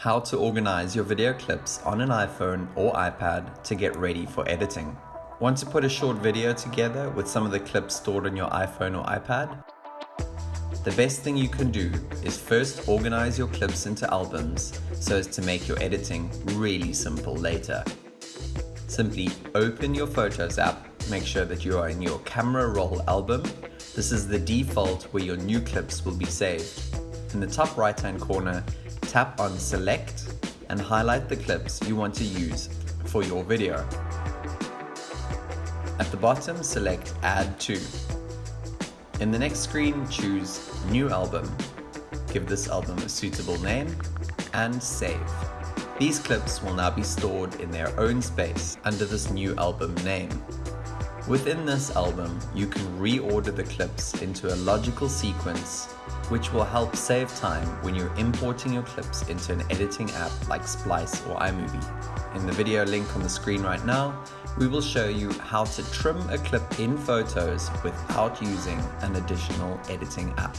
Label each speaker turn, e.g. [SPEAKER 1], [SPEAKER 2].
[SPEAKER 1] how to organize your video clips on an iPhone or iPad to get ready for editing. Want to put a short video together with some of the clips stored on your iPhone or iPad? The best thing you can do is first organize your clips into albums so as to make your editing really simple later. Simply open your Photos app, make sure that you are in your camera roll album. This is the default where your new clips will be saved. In the top right hand corner, tap on select and highlight the clips you want to use for your video. At the bottom, select add to. In the next screen, choose new album. Give this album a suitable name and save. These clips will now be stored in their own space under this new album name. Within this album, you can reorder the clips into a logical sequence which will help save time when you're importing your clips into an editing app like Splice or iMovie. In the video link on the screen right now, we will show you how to trim a clip in Photos without using an additional editing app.